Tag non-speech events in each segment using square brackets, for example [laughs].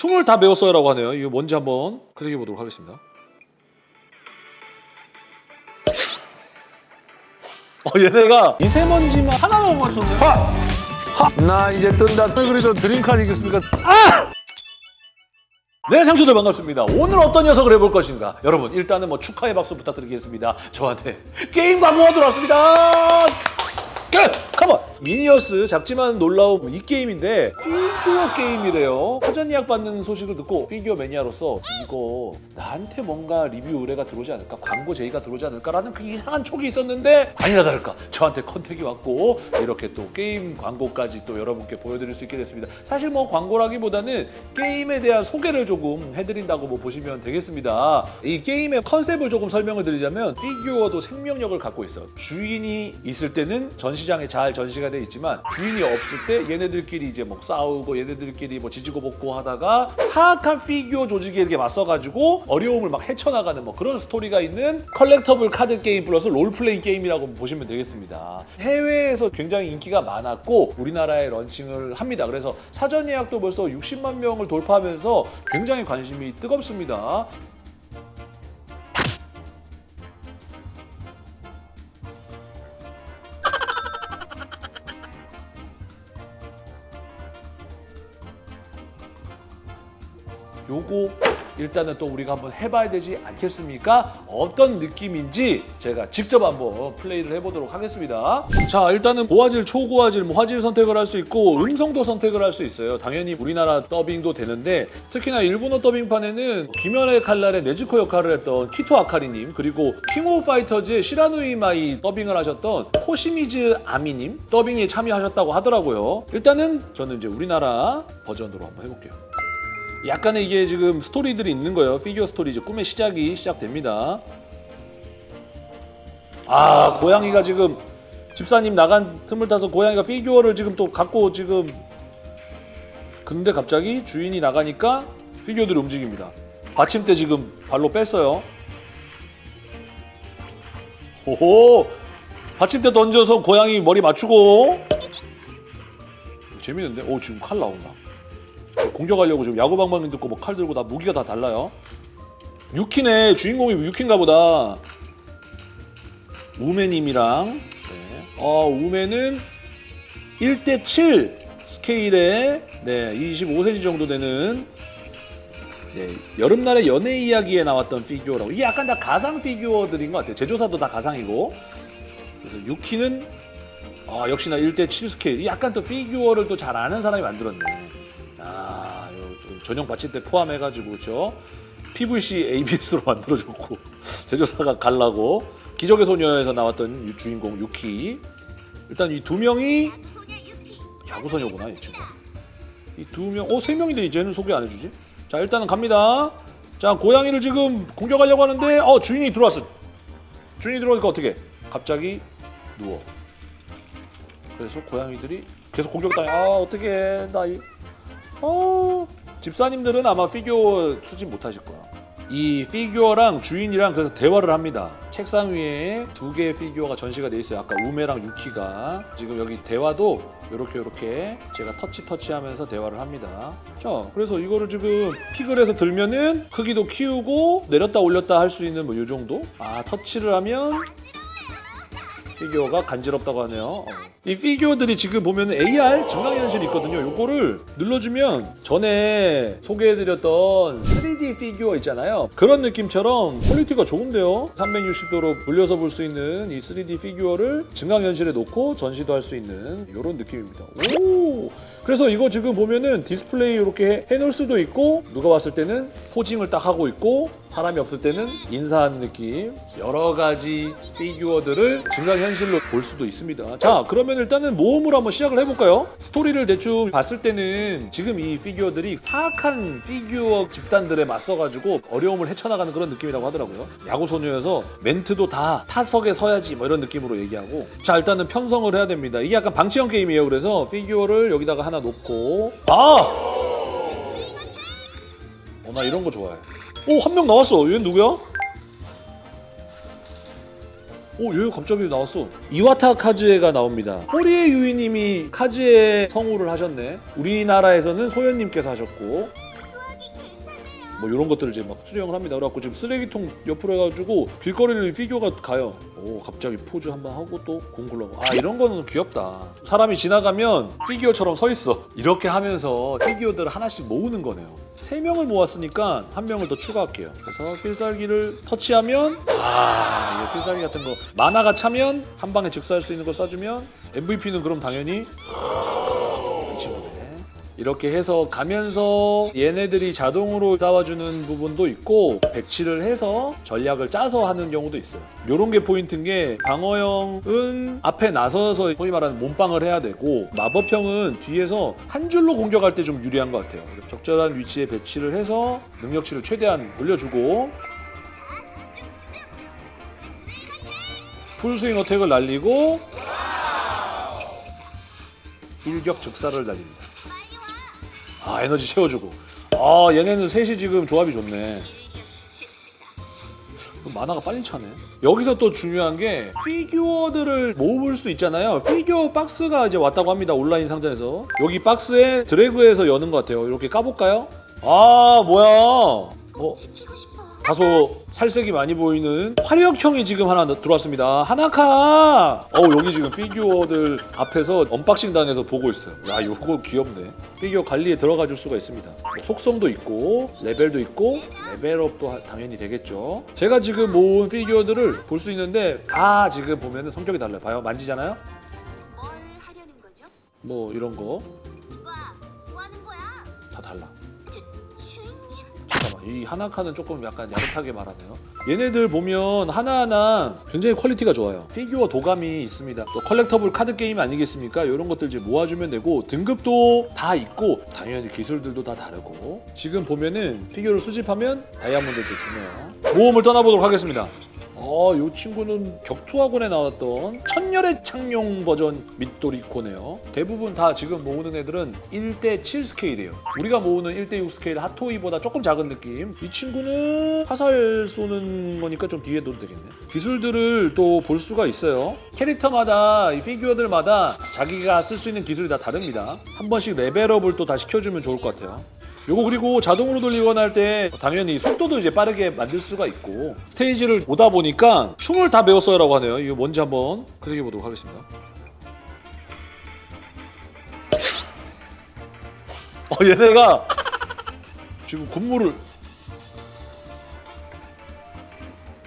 춤을 다 배웠어요 라고 하네요. 이거 뭔지 한번 클릭해 보도록 하겠습니다. 어 얘네가 미세먼지만 하나만 못 맞췄네. 나 이제 뜬다. 그래도 드림카드 이겼습니까? 아! 네, 상추들 반갑습니다. 오늘 어떤 녀석을 해볼 것인가? 여러분, 일단은 뭐 축하의 박수 부탁드리겠습니다. 저한테 게임 광고가 들어왔습니다. 끝! Come on! 미니어스 작지만 놀라운 이 게임인데 피규어 게임이래요. 사전 예약 받는 소식을 듣고 피규어 매니아로서 이거 나한테 뭔가 리뷰 의뢰가 들어오지 않을까? 광고 제의가 들어오지 않을까라는 그 이상한 촉이 있었는데 아니나 다를까 저한테 contact이 왔고 이렇게 또 게임 광고까지 또 여러분께 보여드릴 수 있게 됐습니다. 사실 뭐 광고라기보다는 게임에 대한 소개를 조금 해드린다고 뭐 보시면 되겠습니다. 이 게임의 컨셉을 조금 설명을 드리자면 피규어도 생명력을 갖고 있어요. 주인이 있을 때는 전시장에 잘 전시가 돼 있지만 주인이 없을 때 얘네들끼리 이제 뭐 싸우고 얘네들끼리 뭐 지지고 볶고 하다가 사악한 피규어 조직에 이렇게 맞서가지고 어려움을 막 헤쳐나가는 뭐 그런 스토리가 있는 collectible 카드 게임 플러스 롤플레잉 게임이라고 보시면 되겠습니다. 해외에서 굉장히 인기가 많았고 우리나라에 launching을 합니다. 그래서 사전 예약도 벌써 60만 명을 돌파하면서 굉장히 관심이 뜨겁습니다. 일단은 또 우리가 한번 해봐야 되지 않겠습니까? 어떤 느낌인지 제가 직접 한번 플레이를 해보도록 하겠습니다. 자 일단은 고화질, 초고화질, 뭐 화질 선택을 할 수 있고 음성도 선택을 할 수 있어요. 당연히 우리나라 더빙도 되는데 특히나 일본어 더빙판에는 귀멸의 칼날의 네즈코 역할을 했던 키토 아카리님 그리고 킹 오브 파이터즈의 시라누이 마이 더빙을 하셨던 코시미즈 아미님 더빙에 참여하셨다고 하더라고요. 일단은 저는 이제 우리나라 버전으로 한번 해볼게요. 약간의 이게 지금 스토리들이 있는 거예요. 피규어 스토리 이제 꿈의 시작이 시작됩니다. 아 고양이가 지금 집사님 나간 틈을 타서 고양이가 피규어를 지금 또 갖고 지금 근데 갑자기 주인이 나가니까 피규어들이 움직입니다. 받침대 지금 발로 뺐어요. 오호 받침대 던져서 고양이 머리 맞추고 재밌는데? 오 지금 칼 나온다. 공격하려고 지금 야구 방망이 들고 뭐 칼 들고 다 무기가 다 달라요. 유키네 주인공이 유키인가 보다. 우메님이랑 네. 어 우메는 1대7 스케일의 네 25cm 정도 되는 네, 여름날의 연애 이야기에 나왔던 피규어라고 이게 약간 다 가상 피규어들인 것 같아요. 제조사도 다 가상이고 그래서 유키는 아 역시나 1대7 스케일 약간 또 피규어를 또 잘 아는 사람이 만들었네. 아, 요 전용 받침대 포함해가지고 그렇죠. PVC ABS로 만들어줬고 [laughs] 제조사가 갈라고 기적의 소녀에서 나왔던 유- 주인공 유키 일단 이 두 명이 야구 소녀구나 이 친구. 이 두 명, 어 세 명인데 이제는 소개 안 해주지? 자 일단은 갑니다. 자 고양이를 지금 공격하려고 하는데 어 주인이 들어왔어. 주인이 들어오니까 어떻게? 갑자기 누워. 그래서 고양이들이 계속 공격당해. 아 어떻게 나 이. 어 집사님들은 아마 피규어 수집 못하실 거야. 이 피규어랑 주인이랑 그래서 대화를 합니다. 책상 위에 두 개의 피규어가 전시가 돼 있어요. 아까 우메랑 유키가 지금 여기 대화도 이렇게 이렇게 제가 터치 터치 하면서 대화를 합니다. 자, 그래서 이거를 지금 pick을 해서 들면은 크기도 키우고 내렸다 올렸다 할 수 있는 뭐 이 정도. 아 터치를 하면 피규어가 간지럽다고 하네요. 어. 이 피규어들이 지금 보면 AR 증강현실이 있거든요. 요거를 눌러주면 전에 소개해드렸던 3D 피규어 있잖아요. 그런 느낌처럼 퀄리티가 좋은데요. 360도로 돌려서 볼 수 있는 이 3D 피규어를 증강현실에 놓고 전시도 할 수 있는 이런 느낌입니다. 오! 그래서 이거 지금 보면은 디스플레이 이렇게 해놓을 수도 있고 누가 왔을 때는 posing을 딱 하고 있고 사람이 없을 때는 인사하는 느낌 여러 가지 피규어들을 증강현실로 볼 수도 있습니다. 자 그러면 일단은 모험으로 한번 시작을 해볼까요? 스토리를 대충 봤을 때는 지금 이 피규어들이 사악한 피규어 집단들에 맞서가지고 어려움을 헤쳐나가는 그런 느낌이라고 하더라고요. 야구소녀여서 멘트도 다 타석에 서야지 뭐 이런 느낌으로 얘기하고 자 일단은 편성을 해야 됩니다. 이게 약간 방치형 게임이에요. 그래서 피규어를 여기다가 하나 놓고 아! 어, 나 이런 거 좋아해. 오, 한 명 나왔어. 얘는 누구야? 오, 얘 갑자기 나왔어. 이와타 카즈에가 나옵니다. 호리에 유이님이 카즈에 성우를 하셨네. 우리나라에서는 소연님께서 하셨고. 뭐 이런 것들을 이제 막 수령을 합니다. 그래갖고 지금 쓰레기통 옆으로 해가지고 길거리를 피규어가 가요. 오 갑자기 포즈 한번 하고 또 공 굴리고 아 이런 거는 귀엽다. 사람이 지나가면 피규어처럼 서 있어. 이렇게 하면서 피규어들을 하나씩 모으는 거네요. 세 명을 모았으니까 한 명을 더 추가할게요. 그래서 필살기를 터치하면 아 이거 필살기 같은 거 마나가 차면 한 방에 즉사할 수 있는 걸 쏴주면 MVP는 그럼 당연히. 이렇게 해서 가면서 얘네들이 자동으로 싸워주는 부분도 있고 배치를 해서 전략을 짜서 하는 경우도 있어요. 이런 게 포인트인 게 방어형은 앞에 나서서 소위 말하는 몸빵을 해야 되고 마법형은 뒤에서 한 줄로 공격할 때 좀 유리한 것 같아요. 적절한 위치에 배치를 해서 능력치를 최대한 올려주고 풀스윙 어택을 날리고 일격 즉사를 날립니다. 아 에너지 채워주고. 아 얘네는 셋이 지금 조합이 좋네. 만화가 빨리 차네. 여기서 또 중요한 게 피규어들을 모을 수 있잖아요. 피규어 박스가 이제 왔다고 합니다 온라인 상자에서. 여기 박스에 드래그해서 여는 것 같아요. 이렇게 까볼까요? 아 뭐야? 어? 다소 살색이 많이 보이는 화력형이 지금 하나 들어왔습니다. 하나카! 어 여기 지금 피규어들 앞에서 unboxing 당해서 보고 있어요. 야 이거 귀엽네. 피규어 관리에 들어가 줄 수가 있습니다. 뭐 속성도 있고 레벨도 있고 레벨업도 하- 당연히 되겠죠. 제가 지금 모은 피규어들을 볼 수 있는데 다 지금 보면 성격이 달라요. 봐요. 만지잖아요. 뭘 하려는 거죠? 뭐 이런 거 이 하나카는 조금 약간 야릇하게 말하네요. 얘네들 보면 하나하나 굉장히 퀄리티가 좋아요. 피규어 도감이 있습니다. 또 collectible card game 아니겠습니까? 이런 것들 이제 모아주면 되고 등급도 다 있고 당연히 기술들도 다 다르고. 지금 보면은 피규어를 수집하면 다이아몬드도 주네요. 모험을 떠나보도록 하겠습니다 어, 이 친구는 격투학원에 나왔던 천열의 창룡 버전 미도리코네요. 대부분 다 지금 모으는 애들은 1대7 스케일이에요. 우리가 모으는 1대6 스케일 핫토이보다 조금 작은 느낌. 이 친구는 화살 쏘는 거니까 좀 뒤에 둬도 되겠네. 기술들을 또 볼 수가 있어요. 캐릭터마다 이 피규어들마다 자기가 쓸 수 있는 기술이 다 다릅니다. 한 번씩 레벨업을 또 다 시켜주면 좋을 것 같아요. 요거 그리고 자동으로 돌리거나 할 때 당연히 속도도 이제 빠르게 만들 수가 있고 스테이지를 오다 보니까 춤을 다 배웠어요 라고 하네요. 이거 뭔지 한번 클릭해 보도록 하겠습니다. 어 얘네가 지금 군무를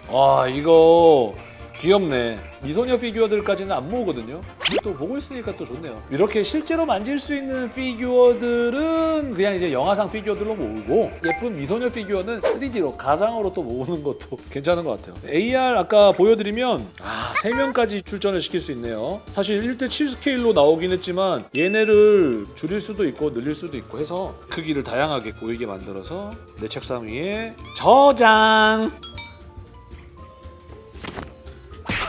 아 이거 귀엽네 미소녀 피규어들까지는 안 모으거든요 또 보고 있으니까 또 좋네요. 이렇게 실제로 만질 수 있는 피규어들은 그냥 이제 영화상 피규어들로 모으고 예쁜 미소녀 피규어는 3D로 가상으로 또 모으는 것도 [laughs] 괜찮은 것 같아요. AR 아까 보여드리면 아 3명까지 출전을 시킬 수 있네요. 사실 1대7 스케일로 나오긴 했지만 얘네를 줄일 수도 있고 늘릴 수도 있고 해서 크기를 다양하게 보이게 만들어서 내 책상 위에 저장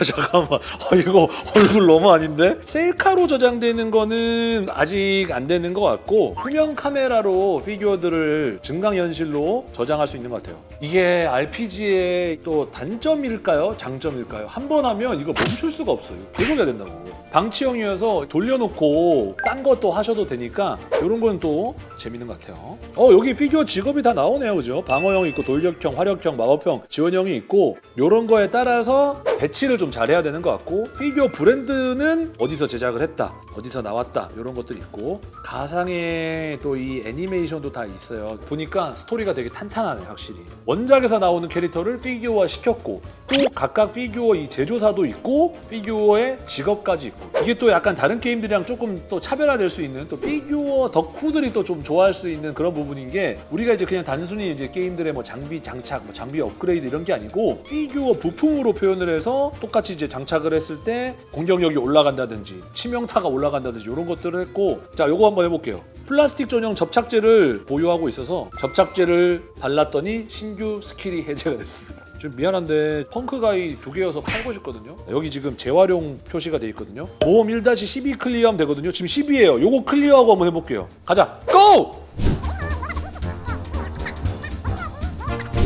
[laughs] 잠깐만. 아, 이거 얼굴 너무 아닌데? 셀카로 저장되는 거는 아직 안 되는 것 같고 후면 카메라로 피규어들을 증강현실로 저장할 수 있는 것 같아요. 이게 RPG의 또 단점일까요? 장점일까요? 한 번 하면 이거 멈출 수가 없어요. 계속 해야 된다고. 방치형이어서 돌려놓고 딴 것도 하셔도 되니까 이런 건 또 재밌는 것 같아요. 어 여기 피규어 직업이 다 나오네요, 그죠? 방어형 있고 돌격형, 화력형, 마법형, 지원형이 있고 이런 거에 따라서 배치를 좀 잘해야 되는 것 같고 피규어 브랜드는 어디서 제작을 했다, 어디서 나왔다 이런 것들이 있고 가상의 또 이 애니메이션도 다 있어요. 보니까 스토리가 되게 탄탄하네, 확실히. 원작에서 나오는 캐릭터를 피규어화 시켰고 또 각각 피규어 이 제조사도 있고 피규어의 직업까지 있고 이게 또 약간 다른 게임들이랑 조금 또 차별화될 수 있는 또 피규어 덕후들이 또 좀 좋아할 수 있는 그런 부분인 게 우리가 이제 그냥 단순히 이제 게임들의 뭐 장비 장착, 뭐 장비 업그레이드 이런 게 아니고 피규어 부품으로 표현을 해서 똑같이 이제 장착을 했을 때 공격력이 올라간다든지 치명타가 올라간다든지 이런 것들을 했고 자 요거 한번 해볼게요. 플라스틱 전용 접착제를 보유하고 있어서 접착제를 발랐더니 신규 스킬이 해제가 됐습니다. 좀 미안한데 펑크가이 두 개여서 팔고 싶거든요. 여기 지금 재활용 표시가 돼 있거든요. 모험 1-12 클리어하면 되거든요. 지금 10이에요. 요거 클리어하고 한번 해볼게요. 가자. Go!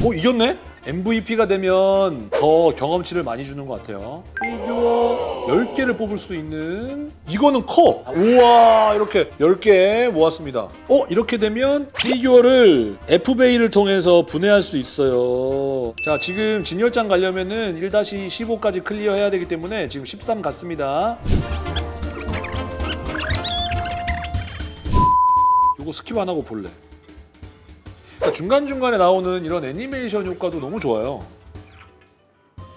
오 이겼네? MVP가 되면 더 경험치를 많이 주는 것 같아요. 피규어 10개를 뽑을 수 있는 이거는 커! 우와 이렇게 10개 모았습니다. 어? 이렇게 되면 피규어를 FBA를 통해서 분해할 수 있어요. 자 지금 진열장 가려면 은 1-15까지 클리어해야 되기 때문에 지금 13 갔습니다. 요거 skip 안 하고 볼래. 그러니까 중간중간에 나오는 이런 애니메이션 효과도 너무 좋아요.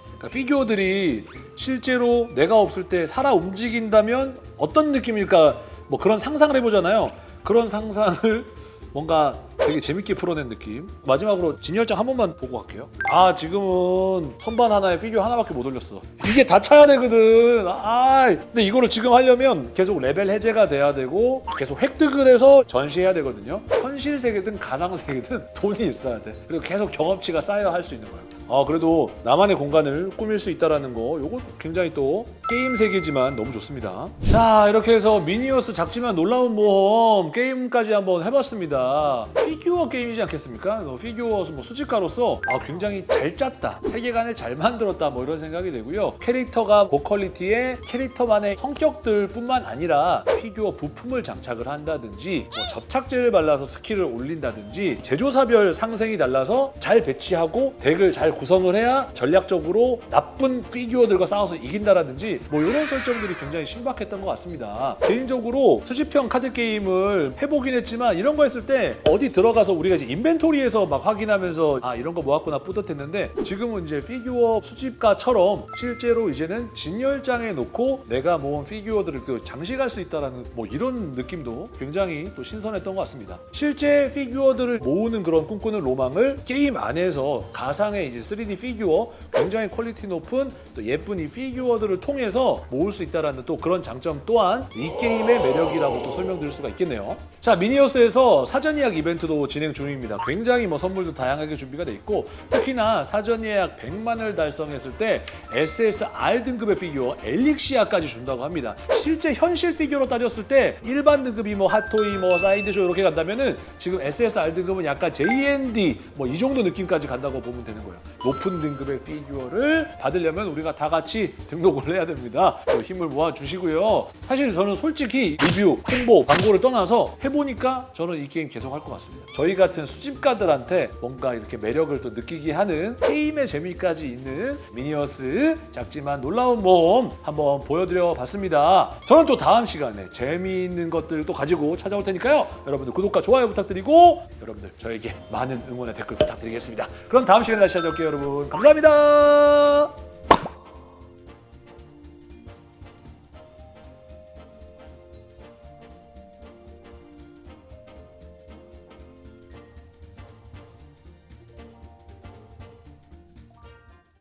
그러니까 피규어들이 실제로 내가 없을 때 살아 움직인다면 어떤 느낌일까 뭐 그런 상상을 해보잖아요. 그런 상상을 뭔가 되게 재밌게 풀어낸 느낌. 마지막으로 진열장 한 번만 보고 갈게요. 아 지금은 선반 하나에 피규어 하나밖에 못 올렸어. 이게 다 차야 되거든. 아 근데 이거를 지금 하려면 계속 레벨 해제가 돼야 되고 계속 획득을 해서 전시해야 되거든요. 현실 세계든 가상 세계든 [laughs] 돈이 있어야 돼. 그리고 계속 경험치가 쌓여야 할수 있는 거예요. 아 그래도 나만의 공간을 꾸밀 수 있다라는 거 요거 굉장히 또 게임 세계지만 너무 좋습니다. 자 이렇게 해서 미니어스 작지만 놀라운 모험 게임까지 한번 해봤습니다. 피규어 게임이지 않겠습니까? 어, 피규어 뭐 수집가로서 아 굉장히 잘 짰다. 세계관을 잘 만들었다. 뭐 이런 생각이 되고요. 캐릭터가 고quality의 캐릭터만의 성격들 뿐만 아니라 피규어 부품을 장착을 한다든지 뭐 접착제를 발라서 skill을 올린다든지 제조사별 상생이 달라서 잘 배치하고 deck을 잘 구성을 해야 전략적으로 나쁜 피규어들과 싸워서 이긴다라든지 뭐 이런 설정들이 굉장히 신박했던 것 같습니다. 개인적으로 수집형 카드 게임을 해보긴 했지만 이런 거 했을 때 어디 들어가서 우리가 이제 inventory에서 막 확인하면서 아 이런 거 모았구나 뿌듯했는데 지금은 이제 피규어 수집가처럼 실제로 이제는 진열장에 놓고 내가 모은 피규어들을 또 장식할 수 있다라는 뭐 이런 느낌도 굉장히 또 신선했던 것 같습니다. 실제 피규어들을 모으는 그런 꿈꾸는 로망을 게임 안에서 가상의 이제 3D 피규어 굉장히 quality 높은 또 예쁜 이 피규어들을 통해서 모을 수 있다라는 또 그런 장점 또한 이 게임의 매력이라고 또 설명드릴 수가 있겠네요. 자 미니어스에서 사전 예약 이벤트도 진행 중입니다. 굉장히 뭐 선물도 다양하게 준비가 돼 있고 특히나 사전 예약 100만을 달성했을 때 SSR 등급의 피규어 엘릭시아까지 준다고 합니다. 실제 현실 피규어로 따졌을 때 일반 등급이 뭐 핫토이 뭐 사이드쇼 이렇게 간다면은 지금 SSR 등급은 약간 JND 뭐 이 정도 느낌까지 간다고 보면 되는 거예요. 높은 등급의 피규어를 받으려면 우리가 다 같이 등록을 해야 됩니다. 또 힘을 모아 주시고요. 사실 저는 솔직히 리뷰, 홍보, 광고를 떠나서 해보니까 저는 이 게임 계속 할 것 같습니다. 저희 같은 수집가들한테 뭔가 이렇게 매력을 또 느끼게 하는 게임의 재미까지 있는 미니어스 작지만 놀라운 모험 한번 보여드려 봤습니다. 저는 또 다음 시간에 재미있는 것들도 가지고 찾아올 테니까요. 여러분들 구독과 좋아요 부탁드리고 여러분들 저에게 많은 응원의 댓글 부탁드리겠습니다. 그럼 다음 시간에 다시 찾아올게요 여러분. 감사합니다.